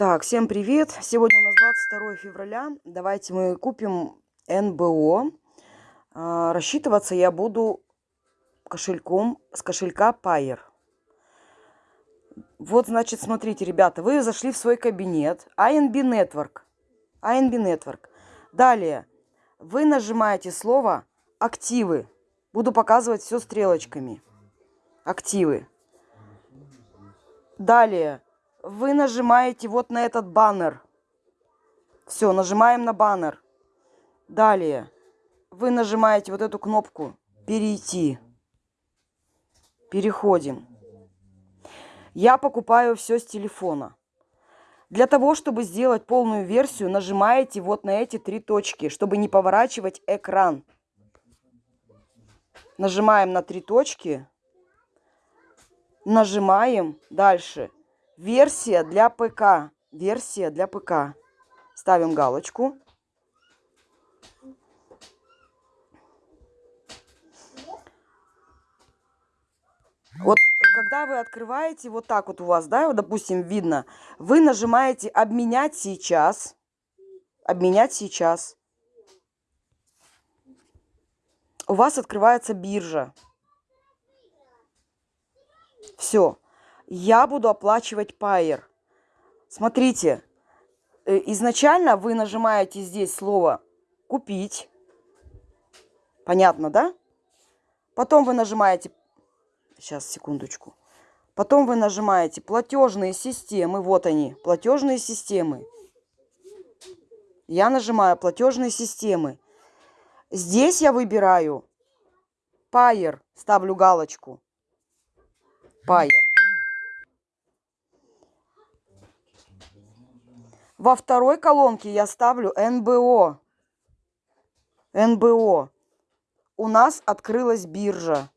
Так, всем привет! Сегодня у нас 22 февраля. Давайте мы купим НБО. А, рассчитываться я буду кошельком с кошелька Payer. Вот, значит, смотрите, ребята, вы зашли в свой кабинет. INB Network. INB Network. Далее, вы нажимаете слово «Активы». Буду показывать все стрелочками. Активы. Далее, вы нажимаете вот на этот баннер. Все, нажимаем на баннер. Далее вы нажимаете вот эту кнопку «Перейти». Переходим. Я покупаю все с телефона. Для того, чтобы сделать полную версию, нажимаете вот на эти три точки, чтобы не поворачивать экран. Нажимаем на три точки. Нажимаем дальше Версия для ПК. Версия для ПК. Ставим галочку. Вот когда вы открываете, вот так вот у вас, да, вот, допустим, видно, вы нажимаете «Обменять сейчас». «Обменять сейчас». У вас открывается биржа. Все я буду оплачивать пайер. Смотрите, э, изначально вы нажимаете здесь слово «Купить». Понятно, да? Потом вы нажимаете... Сейчас, секундочку. Потом вы нажимаете «Платежные системы». Вот они, платежные системы. Я нажимаю «Платежные системы». Здесь я выбираю «Пайер». Ставлю галочку. «Пайер». Во второй колонке я ставлю НБО. НБО. У нас открылась биржа.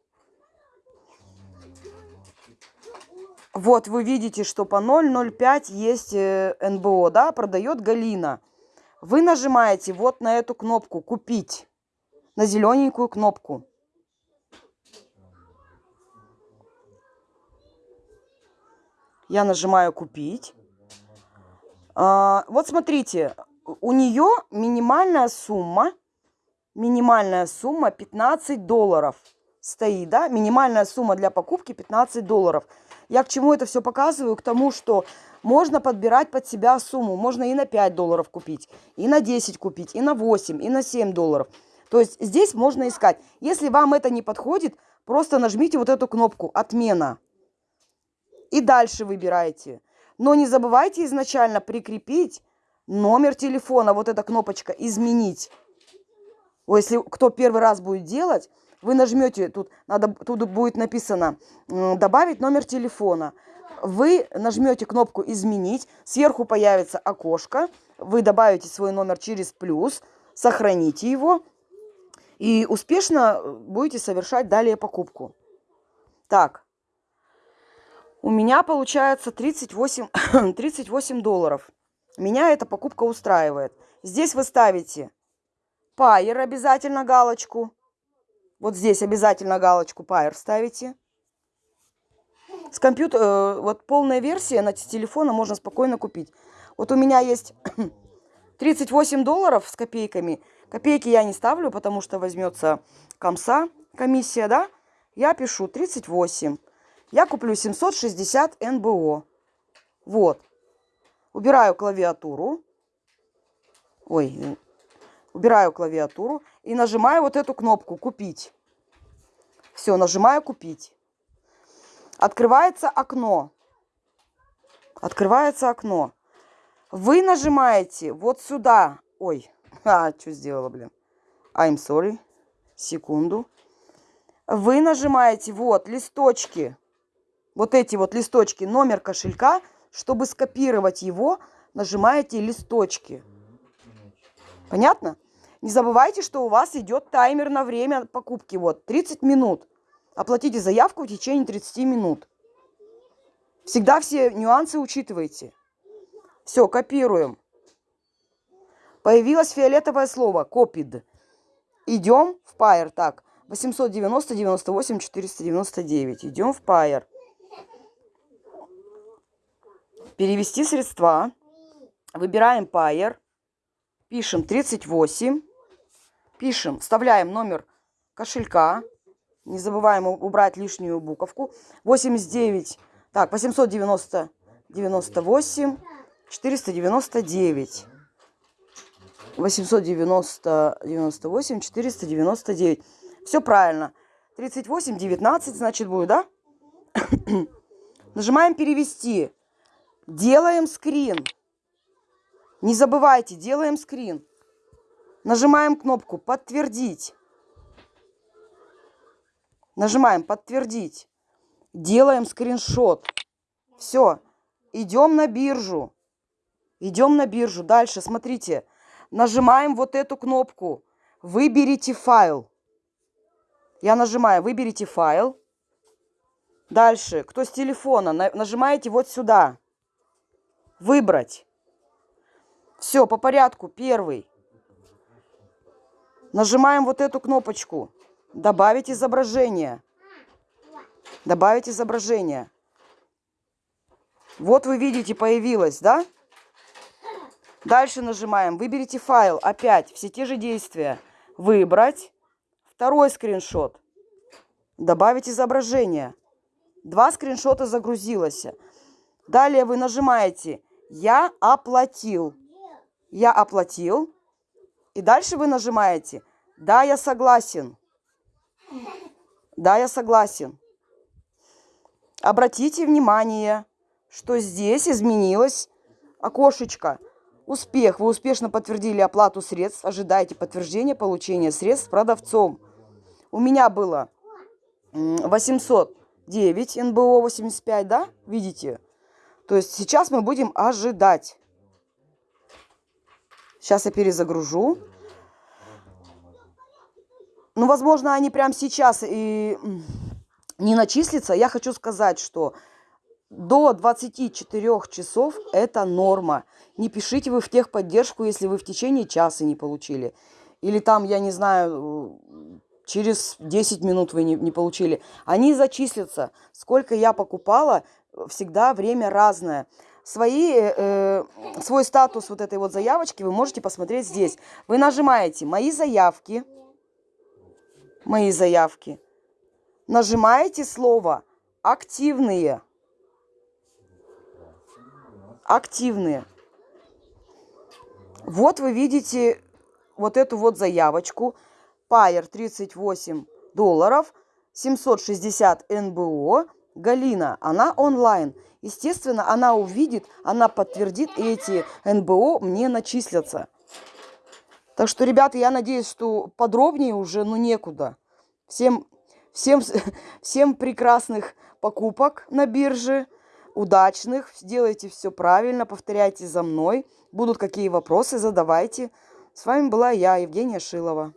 Вот вы видите, что по 0,05 есть э, НБО, да, продает Галина. Вы нажимаете вот на эту кнопку «Купить», на зелененькую кнопку. Я нажимаю «Купить». А, вот смотрите, у нее минимальная сумма, минимальная сумма 15 долларов стоит, да, минимальная сумма для покупки 15 долларов. Я к чему это все показываю? К тому, что можно подбирать под себя сумму. Можно и на 5 долларов купить, и на 10 купить, и на 8, и на 7 долларов. То есть здесь можно искать. Если вам это не подходит, просто нажмите вот эту кнопку «Отмена». И дальше выбирайте. Но не забывайте изначально прикрепить номер телефона, вот эта кнопочка «Изменить». Если кто первый раз будет делать, вы нажмете, тут, надо, тут будет написано «Добавить номер телефона». Вы нажмете кнопку «Изменить», сверху появится окошко, вы добавите свой номер через плюс, сохраните его и успешно будете совершать далее покупку. Так, у меня получается 38, 38 долларов. Меня эта покупка устраивает. Здесь вы ставите пайер обязательно галочку. Вот здесь обязательно галочку пайер ставите. С компьютера, э, вот полная версия на телефона можно спокойно купить. Вот у меня есть 38 долларов с копейками. Копейки я не ставлю, потому что возьмется комса, комиссия, да? Я пишу 38. Я куплю 760 НБО. Вот. Убираю клавиатуру. Ой, убираю клавиатуру и нажимаю вот эту кнопку «Купить». Все, нажимаю «Купить». Открывается окно. Открывается окно. Вы нажимаете вот сюда. Ой, а, что сделала, блин. I'm sorry. Секунду. Вы нажимаете вот листочки вот эти вот листочки, номер кошелька, чтобы скопировать его, нажимаете листочки. Понятно? Не забывайте, что у вас идет таймер на время покупки. Вот, 30 минут. Оплатите заявку в течение 30 минут. Всегда все нюансы учитывайте. Все, копируем. Появилось фиолетовое слово «Копид». Идем в Pair. Так, 890 98 499. Идем в Pair. Перевести средства. Выбираем Payer. Пишем 38. Пишем, вставляем номер кошелька. Не забываем убрать лишнюю буковку. 89, так, 890, 98, 499. 890, 98, 499. Все правильно. 38, 19, значит, будет, да? Нажимаем перевести. Делаем скрин. Не забывайте, делаем скрин. Нажимаем кнопку подтвердить. Нажимаем подтвердить. Делаем скриншот. Все. Идем на биржу. Идем на биржу. Дальше, смотрите. Нажимаем вот эту кнопку. Выберите файл. Я нажимаю «Выберите файл». Дальше, кто с телефона, нажимаете вот сюда. «Выбрать». Все, по порядку. Первый. Нажимаем вот эту кнопочку. Добавить изображение. Добавить изображение. Вот вы видите, появилось, да? Дальше нажимаем. Выберите файл. Опять все те же действия. Выбрать. Второй скриншот. Добавить изображение. Два скриншота загрузилось. Далее вы нажимаете «Я оплатил». «Я оплатил». И дальше вы нажимаете «Да, я согласен». «Да, я согласен». Обратите внимание, что здесь изменилось окошечко. Успех. Вы успешно подтвердили оплату средств. Ожидайте подтверждения получения средств продавцом. У меня было 809 НБО 85, да? Видите? То есть сейчас мы будем ожидать. Сейчас я перезагружу. Ну, возможно, они прямо сейчас и не начислятся. Я хочу сказать, что до 24 часов это норма. Не пишите вы в техподдержку, если вы в течение часа не получили. Или там, я не знаю, через 10 минут вы не, не получили. Они зачислятся. Сколько я покупала, всегда время разное. Свои, э, свой статус вот этой вот заявочки вы можете посмотреть здесь. Вы нажимаете «Мои заявки», «Мои заявки», нажимаете слово «Активные», активные. Вот вы видите вот эту вот заявочку. Пайер 38 долларов, 760 НБО. Галина, она онлайн. Естественно, она увидит, она подтвердит, и эти НБО мне начислятся. Так что, ребята, я надеюсь, что подробнее уже, ну, некуда. Всем, всем, всем прекрасных покупок на бирже удачных, делайте все правильно, повторяйте за мной. Будут какие вопросы, задавайте. С вами была я, Евгения Шилова.